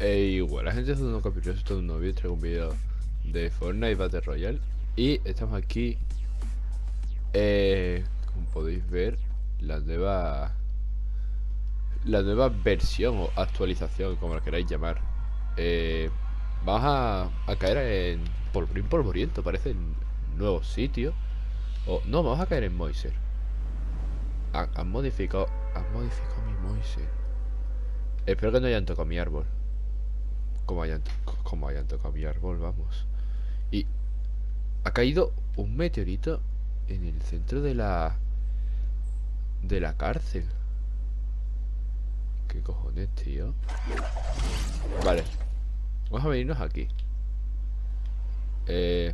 E igual, la gente es un capítulo, esto es un novio, traigo un vídeo de Fortnite Battle Royale. Y estamos aquí, eh, como podéis ver, la nueva, la nueva versión o actualización, como la queráis llamar. Eh, Vamos a, caer en Polvorín Polvoriento, parece un nuevo sitio. O, No, vamos a caer en Moiser. Han modificado, han modificado mi Moiser. Espero que no hayan tocado mi árbol como hayan, tocado mi árbol, vamos. Y ha caído un meteorito en el centro de la... De la cárcel. ¿Qué cojones, tío? Vale. Vamos a venirnos aquí. Eh,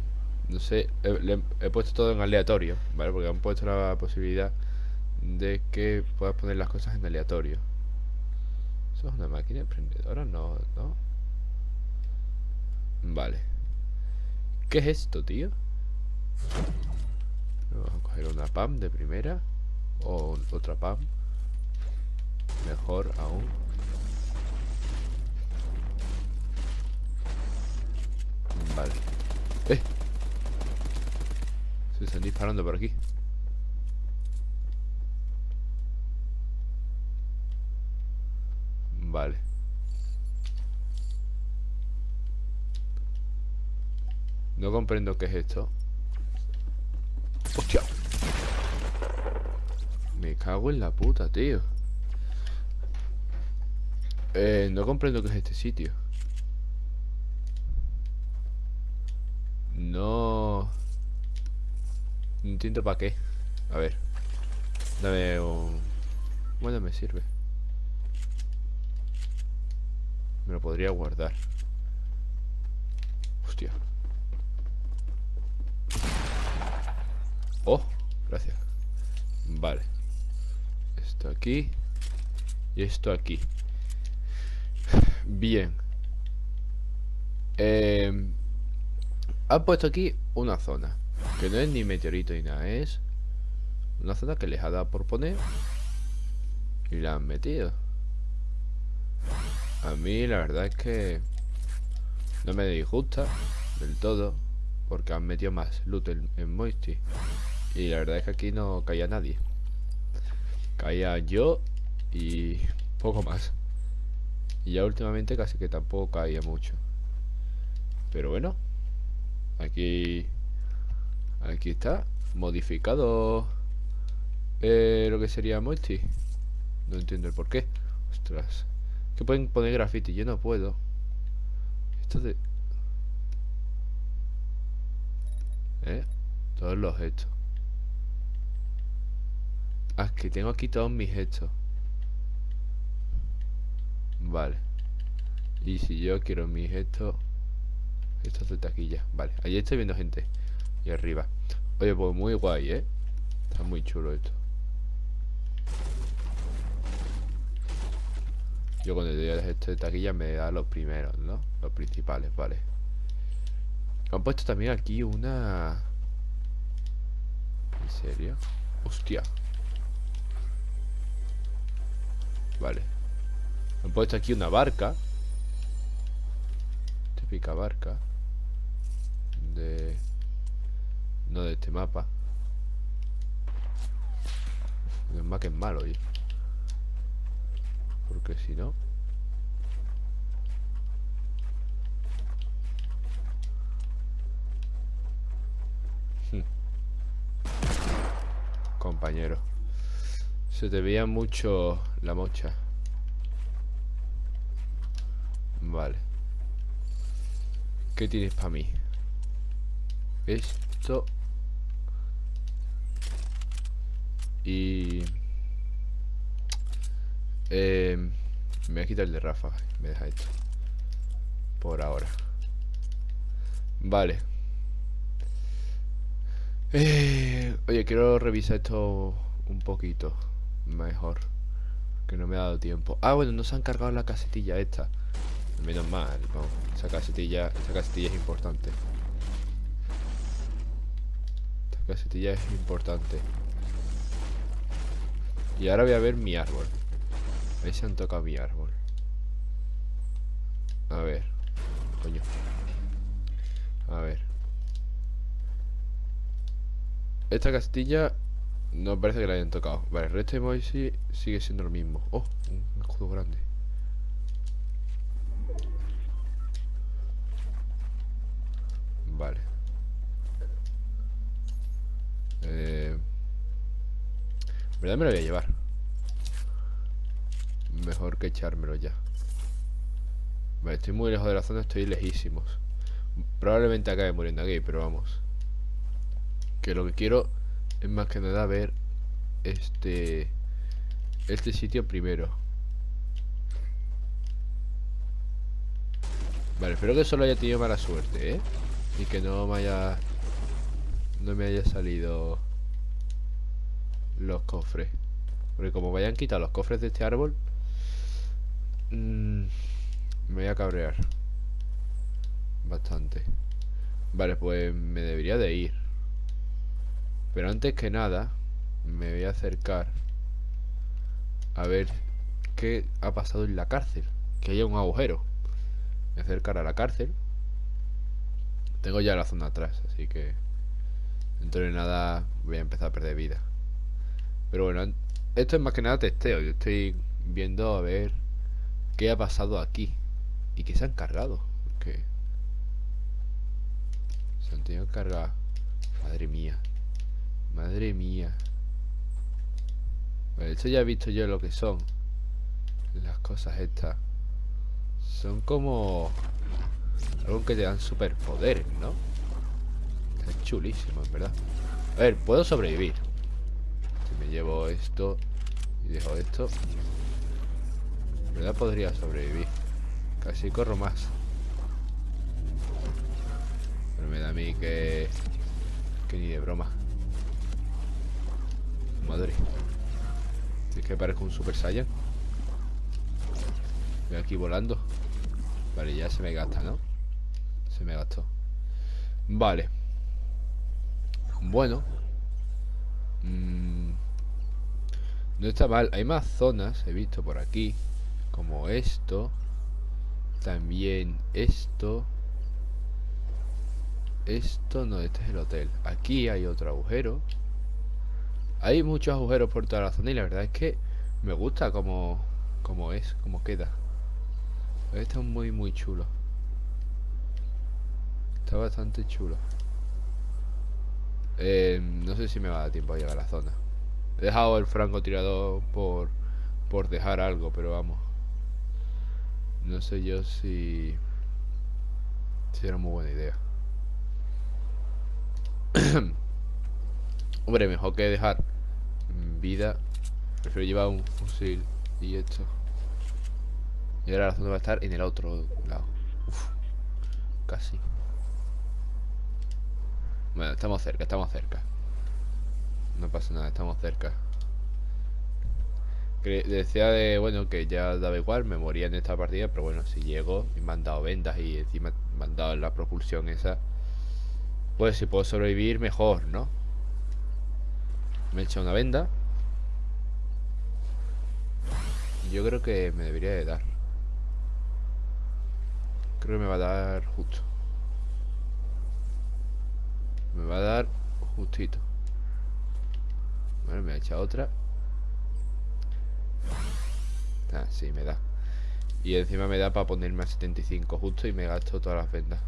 no sé, he, he, puesto todo en aleatorio, ¿vale? Porque han puesto la posibilidad de que puedas poner las cosas en aleatorio. ¿Eso es una máquina emprendedora? No, no. Vale. ¿Qué es esto, tío? Vamos a coger una PAM de primera. O otra PAM. Mejor aún. Vale. ¡Eh! Se están disparando por aquí. Vale. No comprendo qué es esto. ¡Hostia! Me cago en la puta, tío. Eh, no comprendo qué es este sitio. No... No entiendo para qué. A ver. Dame un... Bueno, me sirve. Me lo podría guardar. Hostia Oh, gracias. Vale. Esto aquí Y esto aquí. Bien. Eh, Han puesto aquí una zona Que no es ni meteorito ni nada Es una zona que les ha dado por poner Y la han metido. A mí la verdad es que No me disgusta Del todo Porque han metido más loot en, en Moisty y la verdad es que aquí no caía nadie. Caía yo y poco más. Y ya últimamente casi que tampoco caía mucho. Pero bueno. Aquí... Aquí está. Modificado... Eh, lo que sería multi. No entiendo el por qué. Ostras. Que pueden poner graffiti. Yo no puedo. Esto de... ¿Eh? Todos los hechos. Ah, que tengo aquí todos mis hechos. Vale. Y si yo quiero mis gestos Estos de taquilla. Vale, allí estoy viendo gente. Y arriba. Oye, pues muy guay, ¿eh? Está muy chulo esto. Yo cuando doy esto de taquilla me da los primeros, ¿no? Los principales, vale. Han puesto también aquí una... ¿En serio? Hostia. Vale. Han puesto aquí una barca. Típica barca. De... No de este mapa. El mapa es malo, oye Porque si no. Hmm. Compañero se te veía mucho la mocha. Vale. ¿Qué tienes para mí? Esto. Y... Eh, me voy a quitar el de Rafa. Me deja esto. Por ahora. Vale. Eh, oye, quiero revisar esto un poquito mejor. Que no me ha dado tiempo. Ah, bueno, no se han cargado la casetilla esta. Menos mal, esa casetilla, esa casetilla es importante. Esta casetilla es importante. Y ahora voy a ver mi árbol. Ahí se han tocado mi árbol. A ver. Coño. A ver. Esta castilla no parece que la hayan tocado. Vale, el resto de Moisés sigue siendo lo mismo. Oh, un escudo grande. Vale. Eh, ¿Verdad me lo voy a llevar? Mejor que echármelo ya. Vale, estoy muy lejos de la zona, estoy lejísimos. Probablemente acabe muriendo aquí, pero vamos. Que lo que quiero es más que nada ver este este sitio primero. Vale, espero que solo haya tenido mala suerte, ¿eh? Y que no me haya... No me haya salido... Los cofres. Porque como vayan a quitar los cofres de este árbol... Mmm, me voy a cabrear. Bastante. Vale, pues me debería de ir. Pero antes que nada, me voy a acercar a ver qué ha pasado en la cárcel. Que haya un agujero. Me acercar a la cárcel. Tengo ya la zona atrás, así que dentro de nada voy a empezar a perder vida. Pero bueno, esto es más que nada testeo. Yo estoy viendo a ver qué ha pasado aquí. Y qué se han cargado. Porque se han tenido que cargar. Madre mía. Madre mía. Bueno, esto ya he visto yo lo que son. Las cosas estas. Son como... Algo que te dan superpoderes, ¿no? Está chulísimo, en verdad. A ver, puedo sobrevivir. Si me llevo esto y dejo esto. En verdad podría sobrevivir. Casi corro más. Pero me da a mí que... Que ni de broma. Madre. Es que parezco un Super Saiyan. Voy aquí volando. Vale, ya se me gasta, ¿no? Se me gastó. Vale. Bueno. Mm. No está mal. Hay más zonas, he visto por aquí. Como esto. También esto. Esto no, este es el hotel. Aquí hay otro agujero. Hay muchos agujeros por toda la zona y la verdad es que me gusta como, como es, como queda. Está muy, muy chulo. Está bastante chulo. Eh, no sé si me va a dar tiempo a llegar a la zona. He dejado el francotirador por, por dejar algo, pero vamos. No sé yo si... Si era muy buena idea. Hombre, mejor que dejar vida. Prefiero llevar un fusil y esto. Y ahora la zona va a estar en el otro lado. Uf, casi. Bueno, estamos cerca, estamos cerca. No pasa nada, estamos cerca. Decía de, bueno, que ya daba igual, me moría en esta partida, pero bueno, si llego y me han dado vendas y encima me han dado la propulsión esa, pues si puedo sobrevivir, mejor, ¿no? Me he echado una venda. Yo creo que me debería de dar. Creo que me va a dar justo. Me va a dar justito. Bueno, me ha echado otra. Ah, sí, me da. Y encima me da para ponerme a 75 justo y me gasto todas las vendas.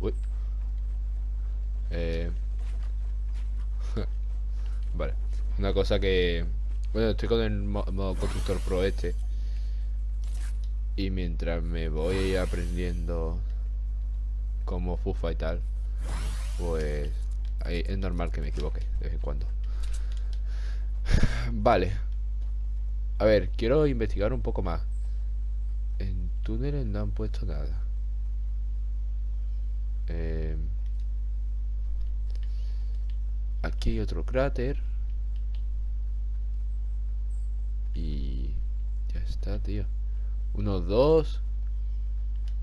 Uy. Eh... vale. Una cosa que... Bueno, estoy con el modo constructor pro este. Y mientras me voy aprendiendo como fufa y tal, pues es normal que me equivoque de vez en cuando. Vale. A ver, quiero investigar un poco más. En túneles no han puesto nada. Eh, aquí hay otro cráter. Y ya está, tío. Uno, dos,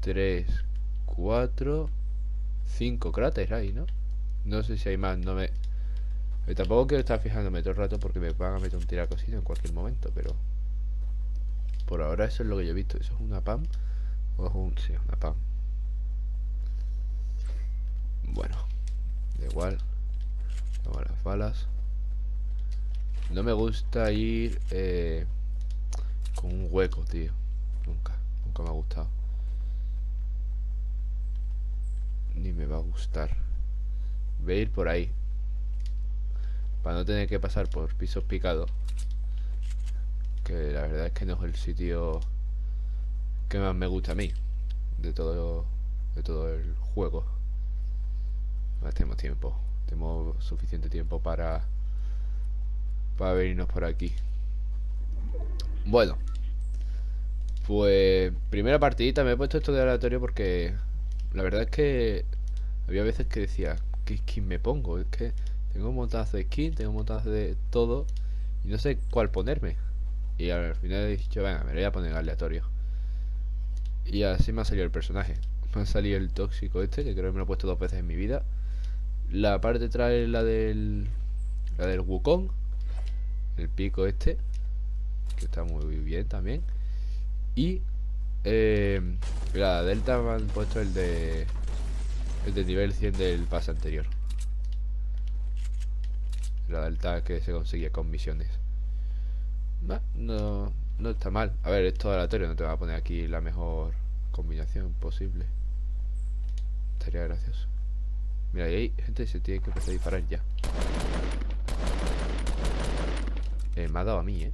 tres, cuatro, cinco cráteres ahí, ¿no? No sé si hay más, no me... tampoco quiero estar fijándome todo el rato porque me van a meter un tiracosito en cualquier momento, pero... Por ahora eso es lo que yo he visto. ¿Eso es una PAM? ¿O es un...? Sí, una PAM. Bueno, da igual. Balas. No me gusta ir eh, con un hueco, tío. Nunca, nunca me ha gustado. Ni me va a gustar. Voy a ir por ahí. Para no tener que pasar por pisos picados. Que la verdad es que no es el sitio que más me gusta a mí. De todo, de todo el juego. No tenemos tiempo. Tenemos suficiente tiempo para para venirnos por aquí. Bueno. Pues primera partidita me he puesto esto de aleatorio porque la verdad es que había veces que decía, ¿qué skin me pongo? Es que tengo un montazo de skin, tengo un montazo de todo y no sé cuál ponerme. Y al final he dicho, venga, me voy a poner aleatorio. Y así me ha salido el personaje. Me ha salido el tóxico este, que creo que me lo he puesto dos veces en mi vida. La parte trae la del. La del Wukong. El pico este. Que está muy bien también. Y. Eh, la Delta me han puesto el de. El de nivel 100 del pase anterior. La Delta que se conseguía con misiones. No, no está mal. A ver, esto aleatorio. No te va a poner aquí la mejor combinación posible. Estaría gracioso. Mira, ahí gente se tiene que empezar a disparar ya. Eh, me ha dado a mí, eh.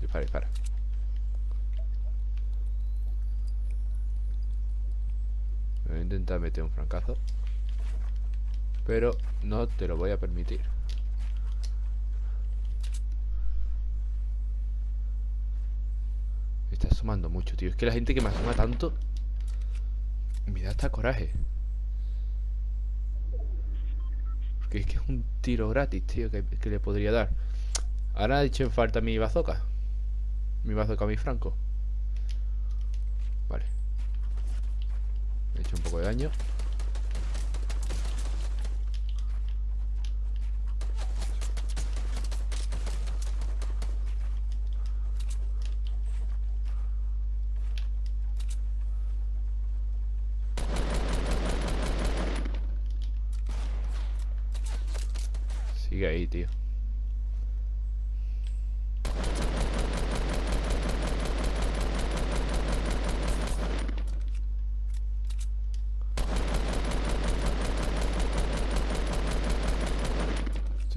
Dispara, dispara. Voy a intentar meter un francazo. Pero no te lo voy a permitir. Me está asomando mucho, tío. Es que la gente que me asoma tanto me da hasta coraje. Porque es que es un tiro gratis, tío, que, le podría dar. Ahora ha dicho en falta mi bazooka. Mi bazooka, mi franco. Vale. he hecho un poco de daño. Sigue ahí,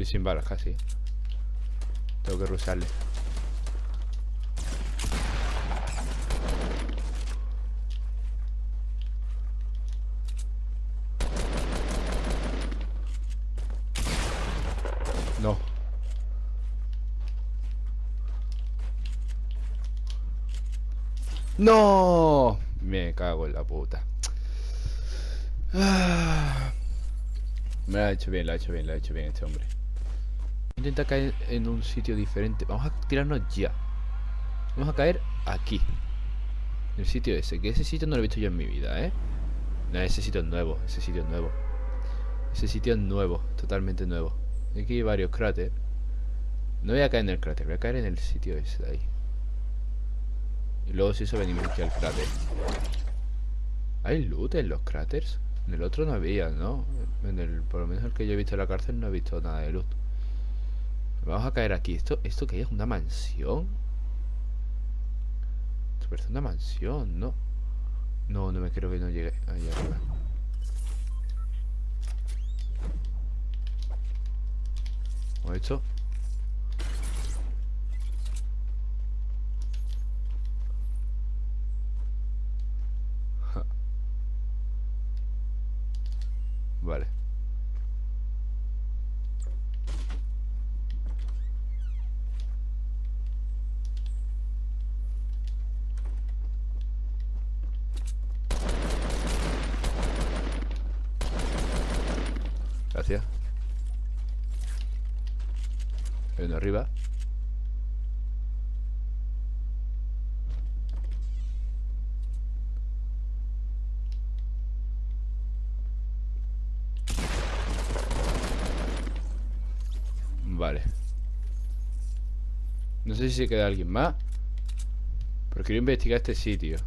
sin balas casi. Tengo que rusarle. No. ¡No! Me cago en la puta. Me lo ha hecho bien, lo ha hecho bien, lo ha hecho bien este hombre. Intenta caer en un sitio diferente. Vamos a tirarnos ya. Vamos a caer aquí. En el sitio ese. Que ese sitio no lo he visto yo en mi vida, ¿eh? No, ese sitio es nuevo. Ese sitio es nuevo. Ese sitio es nuevo. Totalmente nuevo. Aquí hay varios cráteres. No voy a caer en el cráter, voy a caer en el sitio ese de ahí. Y luego si eso venimos aquí al cráter. ¿Hay loot en los cráteres? En el otro no había, ¿no? En el, por lo menos el que yo he visto en la cárcel no he visto nada de loot. Vamos a caer aquí. ¿Esto, esto qué es? ¿Una mansión? Esto parece una mansión, ¿no? No, no me creo que no llegue ahí arriba. ¿O esto? Vale. Gracias. Uno arriba. Sé si se queda alguien más. Pero quiero investigar este sitio.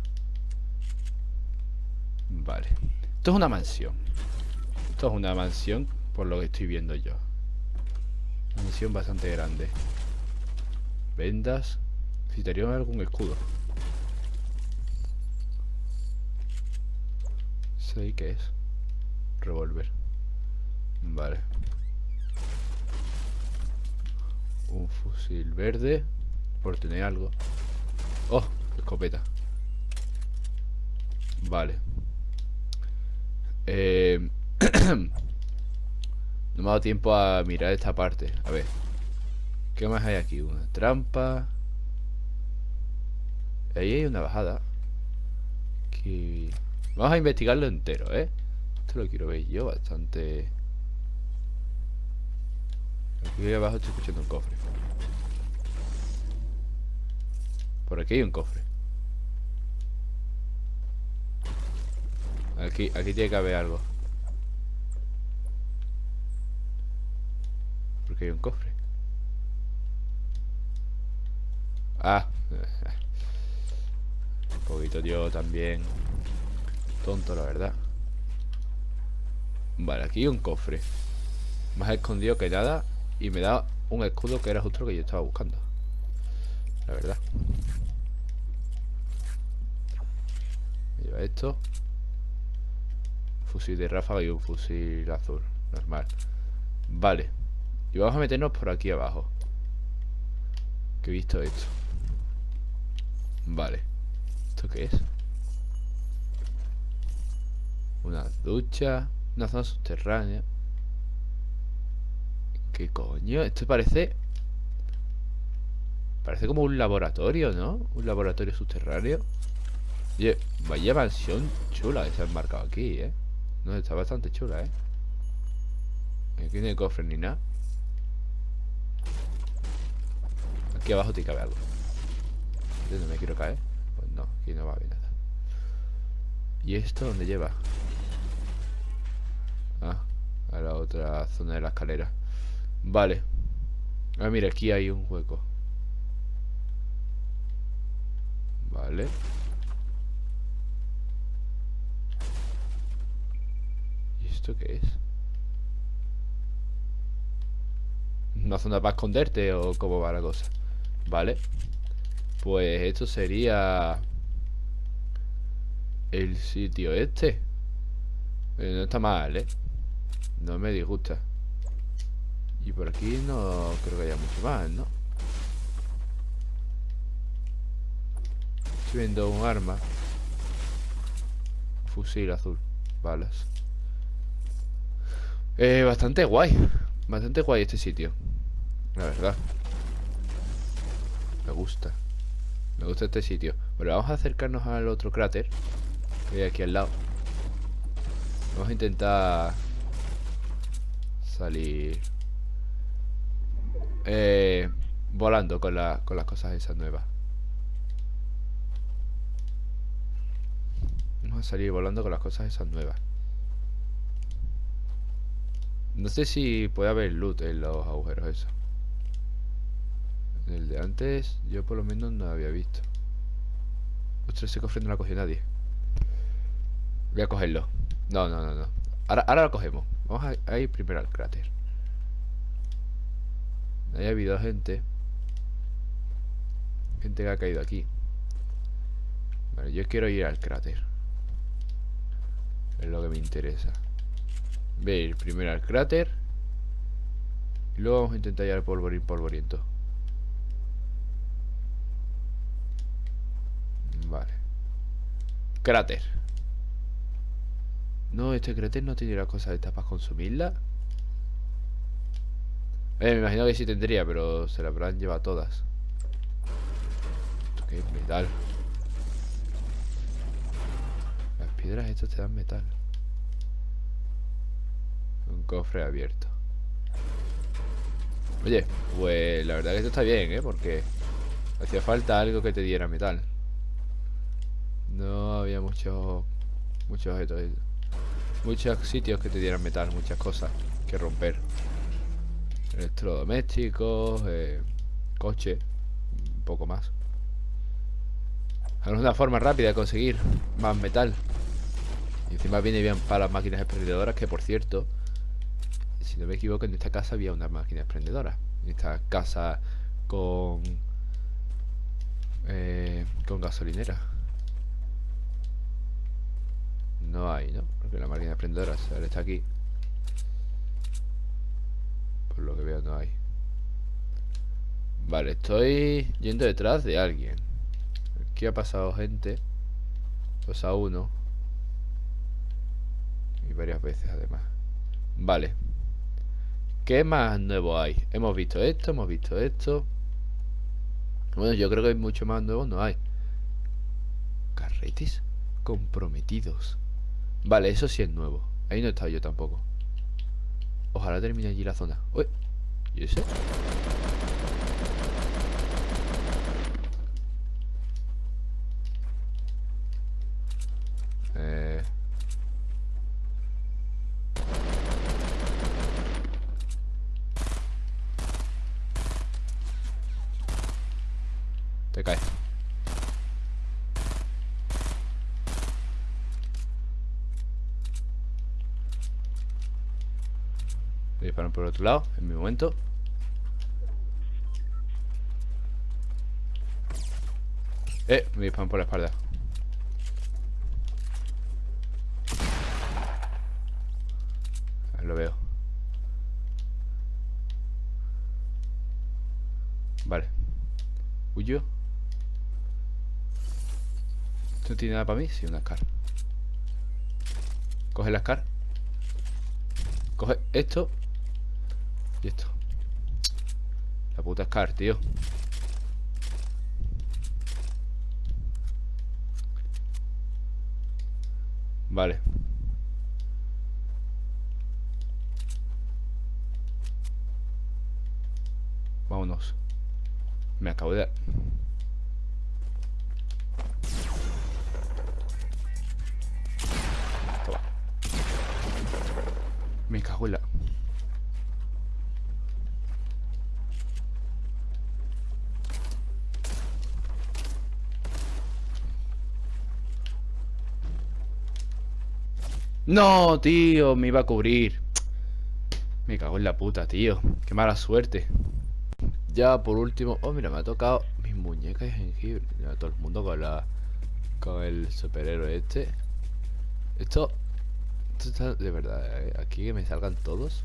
Vale. Esto es una mansión. Esto es una mansión Por lo que estoy viendo yo. Mansión bastante grande. Vendas. Necesitaría algún escudo. ¿Sé qué es? Revolver. Vale. Un fusil verde Por tener algo. Oh, escopeta. Vale. Eh... no me ha dado tiempo a mirar esta parte. A ver. ¿Qué más hay aquí? Una trampa. Ahí hay una bajada. Aquí... Vamos a investigarlo entero, ¿eh? Esto lo quiero ver yo bastante... Aquí abajo estoy escuchando un cofre Por aquí hay un cofre. Aquí, aquí tiene que haber algo. Porque hay un cofre. Ah. Un poquito yo también. Tonto la verdad. Vale, aquí hay un cofre. Más escondido que nada. Y me da un escudo que era justo lo que yo estaba buscando. La verdad Lleva esto. Fusil de ráfaga y un fusil azul Normal. Vale. Y vamos a meternos por aquí abajo. Que he visto esto. Vale. ¿Esto qué es? Una ducha. Una zona subterránea. ¿Qué coño? Esto parece... Parece como un laboratorio, ¿no? Un laboratorio subterráneo Vaya mansión chula que se han marcado aquí, ¿eh? No, está bastante chula, ¿eh? Aquí no hay cofre ni nada Aquí abajo te cabe algo ¿Dónde me quiero caer? Pues no, aquí no va a haber nada ¿Y esto dónde lleva? Ah, a la otra zona de la escalera Vale Ah, mira, aquí hay un hueco Vale esto qué es? ¿Una zona para esconderte o cómo va la cosa? Vale Pues esto sería El sitio este eh, No está mal, ¿eh? No me disgusta y por aquí no creo que haya mucho más, ¿no? Estoy viendo un arma Fusil azul Balas eh, Bastante guay Bastante guay este sitio. La verdad. Me gusta. Me gusta este sitio. Bueno, vamos a acercarnos al otro cráter Que hay aquí al lado. Vamos a intentar Salir eh, volando con, la, con las cosas esas nuevas. Vamos a salir volando con las cosas esas nuevas. No sé si puede haber loot en los agujeros esos. El de antes, yo por lo menos no había visto. Ostras, ese cofre no lo cogido nadie. Voy a cogerlo. No, no, no, no. Ahora, ahora lo cogemos. Vamos a ir primero al cráter. Ahí ha habido gente Gente que ha caído aquí Vale, yo quiero ir al cráter Es lo que me interesa Ver primero al cráter Y luego vamos a intentar ir al polvorín polvoriento Vale Cráter No, este cráter no tiene las cosas estas para consumirla eh, me imagino que sí tendría, pero se la habrán llevado todas. ¿Esto qué es? Metal. Las piedras estas te dan metal. Un cofre abierto. Oye, pues la verdad que esto está bien, ¿eh? Porque hacía falta algo que te diera metal. No había muchos muchos objetos. Muchos sitios que te dieran metal, muchas cosas que romper. Electrodomésticos, eh, coche, un poco más. Es una forma rápida de conseguir más metal. Y encima viene bien para las máquinas exprendedoras, que por cierto, si no me equivoco, en esta casa había una máquina expendedora. En esta casa con... Eh, con gasolinera. No hay, ¿no? Porque la máquina expendedora está aquí. Por lo que veo no hay. Vale, estoy yendo detrás de alguien. Aquí ha pasado gente. Pues a uno. Y varias veces además. Vale. ¿Qué más nuevo hay? Hemos visto esto, hemos visto esto. Bueno, yo creo que hay mucho más nuevo, no hay. Carretes comprometidos. Vale, eso sí es nuevo. Ahí no he estado yo tampoco. Ojalá termine allí la zona. Uy, ¿y ese? Eh... Te cae. Me disparan por el otro lado, en mi momento. Eh, me disparan por la espalda. Lo veo. Vale. Huyo. ¿Esto no tiene nada para mí? Sí, una Scar. Coge la Scar. Coge esto. Y esto. La puta Scar, tío. Vale. Vámonos. Me acabo de... Me cago en la... No, tío, me iba a cubrir. Me cago en la puta, tío. Qué mala suerte. Ya por último Oh, mira, me ha tocado mis muñecas de jengibre. Mira, Todo el mundo con la Con el superhéroe este. Esto Esto está de verdad eh, Aquí que me salgan todos.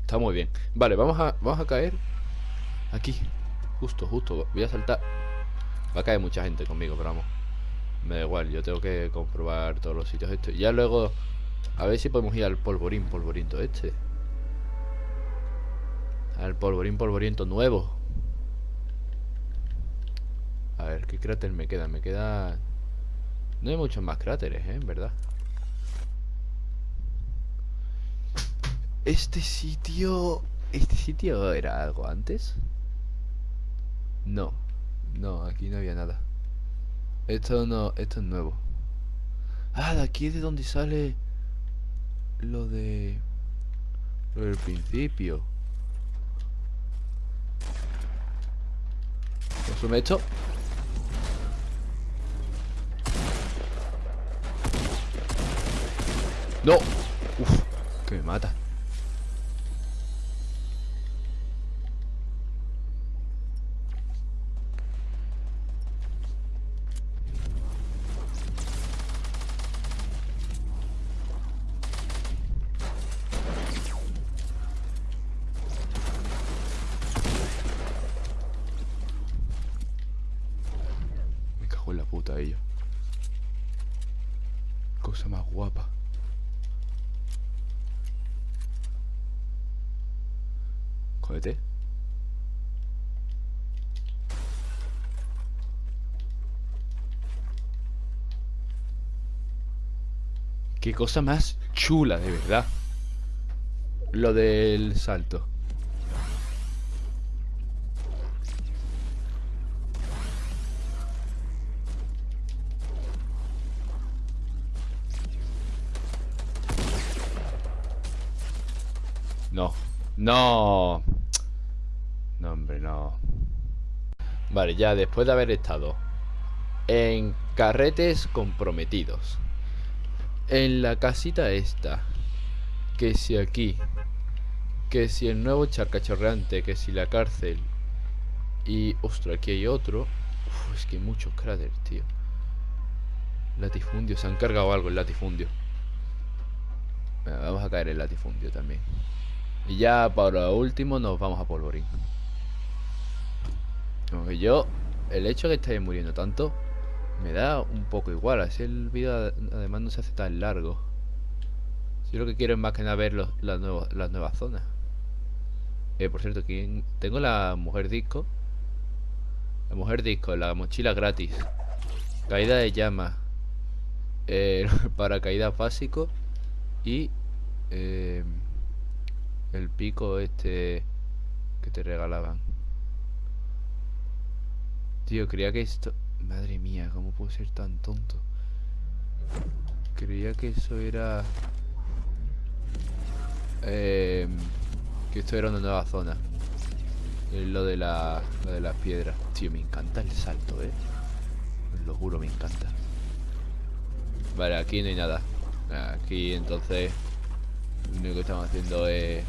Está muy bien. Vale, vamos a, vamos a caer Aquí. Justo, justo Voy a saltar. Va a caer mucha gente conmigo, pero vamos me da igual, yo tengo que comprobar todos los sitios estos. Ya luego, a ver si podemos ir al polvorín, polvoriento este. Al polvorín, polvoriento nuevo. A ver, ¿qué cráter me queda? Me queda... No hay muchos más cráteres, ¿eh? En verdad. Este sitio... ¿Este sitio era algo antes? No. No, aquí no había nada. Esto no, esto es nuevo. Ah, de aquí es de donde sale lo de lo del principio. Consume esto. No. Uf, que me mata. Cosa más chula, de verdad. Lo del salto. No. No. No, hombre, no. Vale, ya después de haber estado en carretes comprometidos, en la casita esta, que si aquí, que si el nuevo charcachorreante, que si la cárcel, y ostras, aquí hay otro. Uf, es que hay muchos cráteres, tío. Latifundio, se han cargado algo el latifundio. vamos a caer el latifundio también. Y ya para último nos vamos a polvorín. Aunque yo, el hecho de que estéis muriendo tanto, me da un poco igual. Así el vídeo además no se hace tan largo. Yo lo que quiero es más que nada ver los, las, nuevas, las nuevas zonas. Eh, por cierto, aquí tengo la mujer disco. La mujer disco, la mochila gratis. Caída de llama. Eh, paracaídas básico. Y... Eh, el pico este que te regalaban. Tío, creía que esto... Madre mía, ¿cómo puedo ser tan tonto? Creía que eso era... Eh, que esto era una nueva zona. Lo de, la, lo de las piedras. Tío, me encanta el salto, eh. lo juro, me encanta. Vale, aquí no hay nada. Aquí entonces... Lo único que estamos haciendo es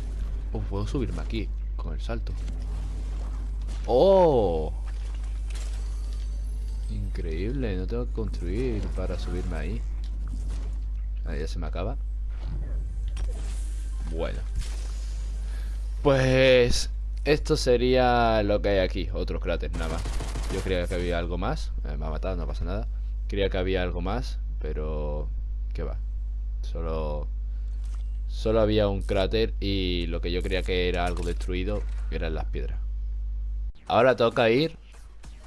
Oh, puedo subirme aquí con el salto. ¡Oh! Increíble, no tengo que construir para subirme ahí. Ahí ya se me acaba. Bueno. Pues esto sería lo que hay aquí, otro cráter nada más. Yo creía que había algo más, eh, me ha matado, no pasa nada. Creía que había algo más, pero... ¿Qué va? Solo Solo había un cráter y lo que yo creía que era algo destruido eran las piedras. Ahora toca ir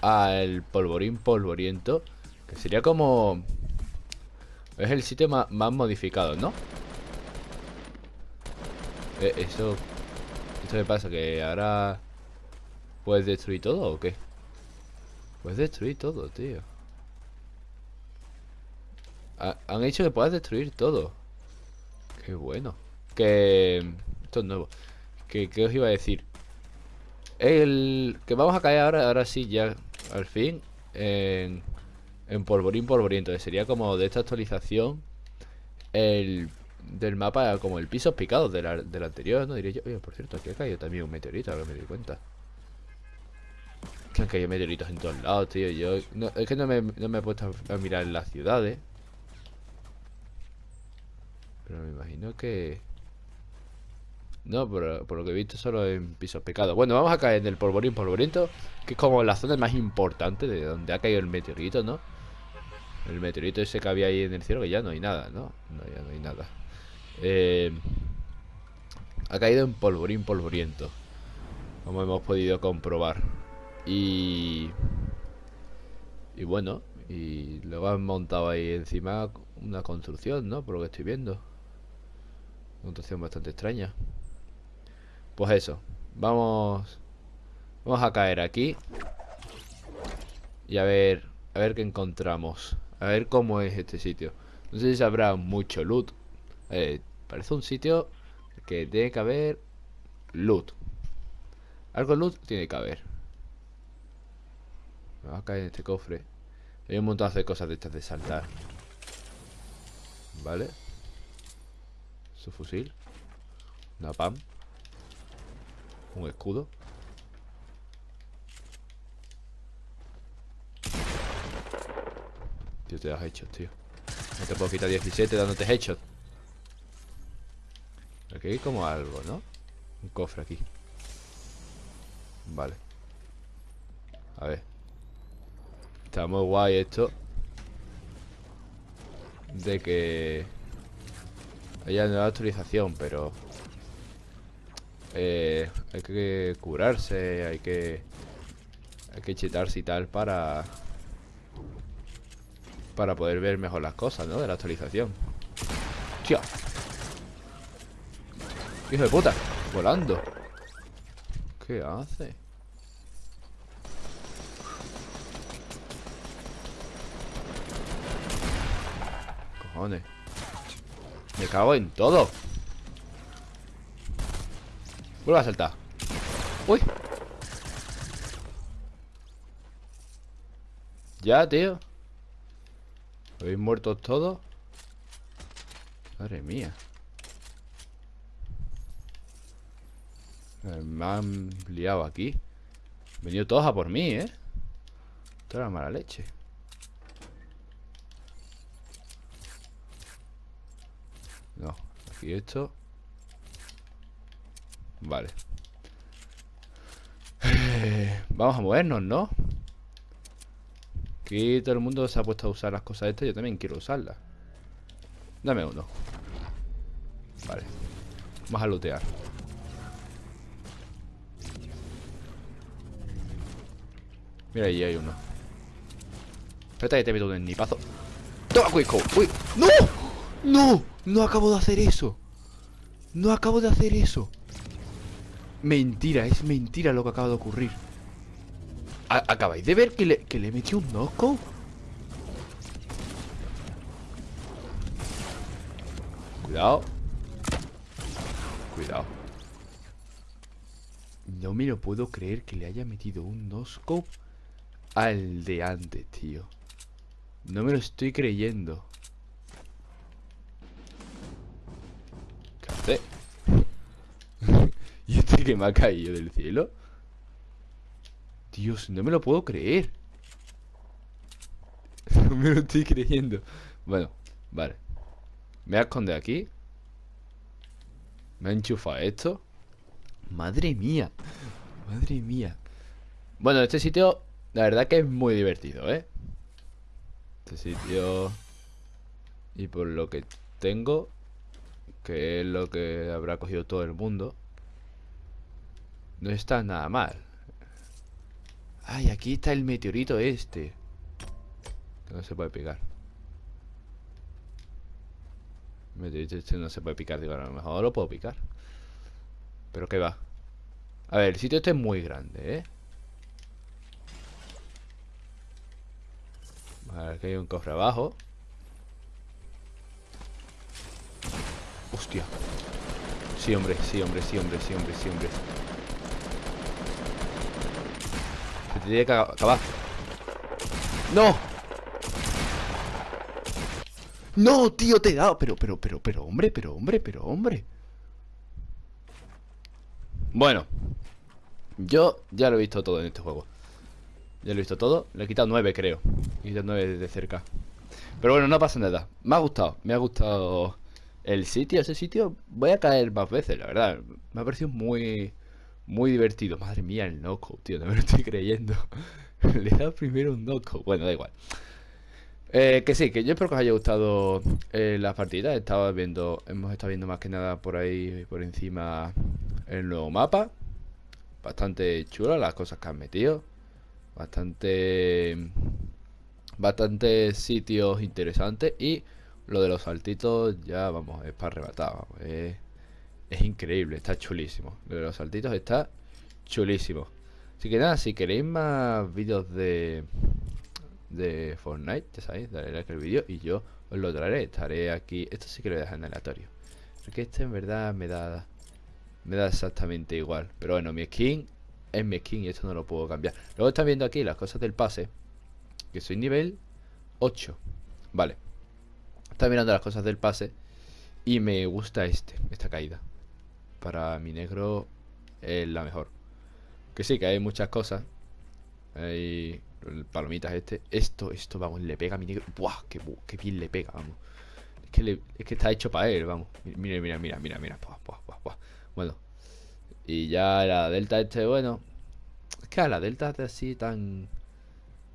al polvorín polvoriento, que sería como... Es el sitio más, modificado, ¿no? Eh, eso... ¿Esto me pasa? ¿Que ahora puedes destruir todo o qué? Puedes destruir todo, tío. han hecho que puedas destruir todo. Qué bueno. Que... Esto es nuevo. Que, os iba a decir? El... Que vamos a caer ahora, ahora sí, ya, al fin, en, en polvorín polvorín. Entonces sería como de esta actualización el del mapa como el piso picado del anterior, ¿no? Diría yo, oye, por cierto, aquí ha caído también un meteorito, ahora me doy cuenta. Que han caído meteoritos en todos lados, tío. Yo, es que no me, no me he puesto a mirar las ciudades. Pero me imagino que... No, por, por, lo que he visto solo en pisos pecados Bueno, vamos a caer en el polvorín polvoriento Que es como la zona más importante de donde ha caído el meteorito, ¿no? El meteorito ese que había ahí en el cielo Que ya no hay nada, ¿no? No, ya no hay nada eh, Ha caído en polvorín polvoriento Como hemos podido comprobar Y... Y bueno Y luego han montado ahí encima una construcción, ¿no? Por lo que estoy viendo Puntuación bastante extraña. Pues eso. Vamos... Vamos a caer aquí. Y a ver... A ver qué encontramos. A ver cómo es este sitio. No sé si habrá mucho loot. Eh, parece un sitio que tiene que haber loot. Algo loot tiene que haber. Me va a caer en este cofre. Hay un montón de cosas de estas de saltar. Vale fusil. Una PAM. Un escudo. Tío, te das hecho, tío. No te puedo quitar 17 dándote headshot. Aquí hay como algo, ¿no? Un cofre aquí. Vale. A ver. Está muy guay esto. De que hay nueva actualización, pero... Eh, hay que curarse, hay que... Hay que chetarse y tal para... Para poder ver mejor las cosas, ¿no? De la actualización. ¡Tío! ¡Hijo de puta! Volando. ¿Qué hace? Cojones. Me cago en todo Vuelve a saltar. Uy. Ya, tío. ¿Habéis muerto todos? Madre mía. Me han liado aquí. Venido todos a por mí, ¿eh? Toda la mala leche. No, aquí esto Vale eh, Vamos a movernos, ¿no? Aquí todo el mundo se ha puesto a usar las cosas estas Yo también quiero usarlas Dame uno Vale Vamos a lootear Mira, ahí hay uno Espérate que te meto un nipazo ¡Toma, Quico! ¡Uy! ¡No! ¡No! No acabo de hacer eso No acabo de hacer eso Mentira, es mentira lo que acaba de ocurrir. ¿Acabáis de ver que le, que le metí un knockout? Cuidado. Cuidado. No me lo puedo creer que le haya metido un no-scope al de antes, tío. No me lo estoy creyendo. ¿Qué hace? ¿Y este que me ha caído del cielo? Dios, no me lo puedo creer. No me lo estoy creyendo. Bueno, vale. Me voy a esconder aquí. Me ha enchufado esto. Madre mía. Madre mía. Bueno, este sitio la verdad que es muy divertido, ¿eh? Este sitio... Y por lo que tengo, que es lo que habrá cogido todo el mundo, no está nada mal. Ay, aquí está el meteorito este. No se puede picar. El meteorito este no se puede picar, digo, a lo mejor lo puedo picar. Pero qué va. A ver, el sitio este es muy grande, ¿eh? Aquí hay un cofre abajo Hostia Sí, hombre, sí, hombre, sí, hombre, sí, hombre, sí, hombre Se te tiene que acabar ¡No! ¡No, tío, te he dado! Pero, pero, pero, pero, hombre, pero, hombre, pero, hombre Bueno Yo ya lo he visto todo en este juego ya lo he visto todo. Le he quitado 9, creo. He quitado 9 de cerca. Pero bueno, no pasa nada. Me ha gustado. Me ha gustado el sitio. Ese sitio voy a caer más veces, la verdad. Me ha parecido muy... Muy divertido. Madre mía, el knockout, tío. No me lo estoy creyendo. Le dado primero un knockout. Bueno, da igual. Eh, que sí, que yo espero que os haya gustado eh, las partidas. Estaba viendo, hemos estado viendo más que nada por ahí, por encima, el nuevo mapa. Bastante chulo las cosas que han metido. Bastante... Bastante sitios interesantes y lo de los saltitos ya, vamos, es para arrebatar, es, increíble, está chulísimo. Lo de los saltitos está chulísimo. Así que nada, si queréis más vídeos de de Fortnite, ya sabéis, daré like al vídeo y yo os lo traeré. Estaré aquí. Esto sí que lo voy a dejar en aleatorio. Porque este en verdad me da. Me da exactamente igual. Pero bueno, mi skin es mi skin y esto no lo puedo cambiar. Luego están viendo aquí las cosas del pase. Que soy nivel 8. Vale. Están mirando las cosas del pase. Y me gusta este, esta caída. Para mi negro es la mejor. Que sí, que hay muchas cosas. Hay palomitas este. Esto, esto, vamos, le pega a mi negro. Buah, qué, bien le pega, vamos. Es que, es que está hecho para él, vamos. Mira, mira, mira, mira, mira. Buah, buah, buah, Bueno, y ya la delta este, bueno. Es que a la delta así tan.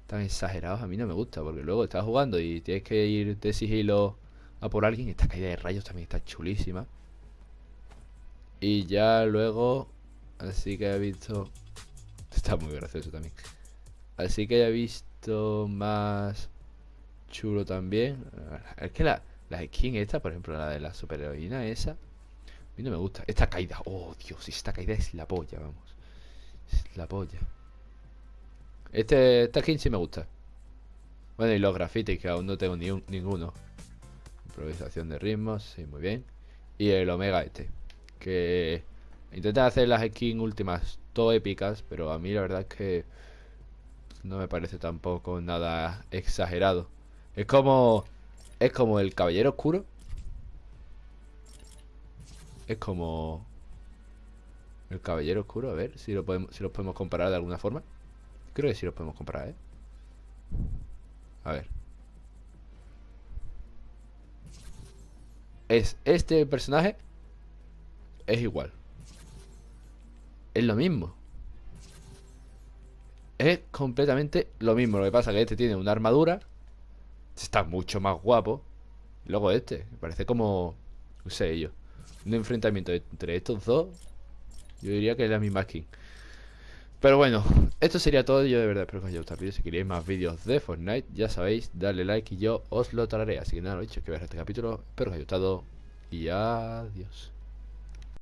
tan exagerados a mí no me gusta. Porque luego estás jugando y tienes que ir de sigilo a por alguien. Esta caída de rayos también está chulísima. Y ya luego. Así que he visto. Está muy gracioso también. Así que he visto más chulo también. Es que la, la skin esta, por ejemplo, la de la superheroína esa no me gusta. Esta caída. Oh, Dios, esta caída es la polla, vamos. Es la polla. Este, esta skin sí me gusta. Bueno, y los grafitis, que aún no tengo ni un, ninguno. Improvisación de ritmos, sí, muy bien. Y el Omega este. Que Intentan hacer las skins últimas todo épicas, pero a mí la verdad es que no me parece tampoco nada exagerado. Es como es como el caballero oscuro. Es como el caballero oscuro, a ver si lo podemos si los podemos comparar de alguna forma. Creo que sí los podemos comparar, ¿eh? A ver. Es este personaje es igual. Es lo mismo. Es completamente lo mismo. Lo que pasa es que este tiene una armadura. Está mucho más guapo. Luego este. Parece como... No sé yo. Un enfrentamiento entre estos dos. Yo diría que es la misma skin. Pero bueno, esto sería todo. Yo de verdad espero que os haya gustado el vídeo. Si queréis más vídeos de Fortnite, ya sabéis, darle like y yo os lo traeré. Así que nada, lo dicho, que veáis este capítulo. Espero que os haya gustado. Y adiós.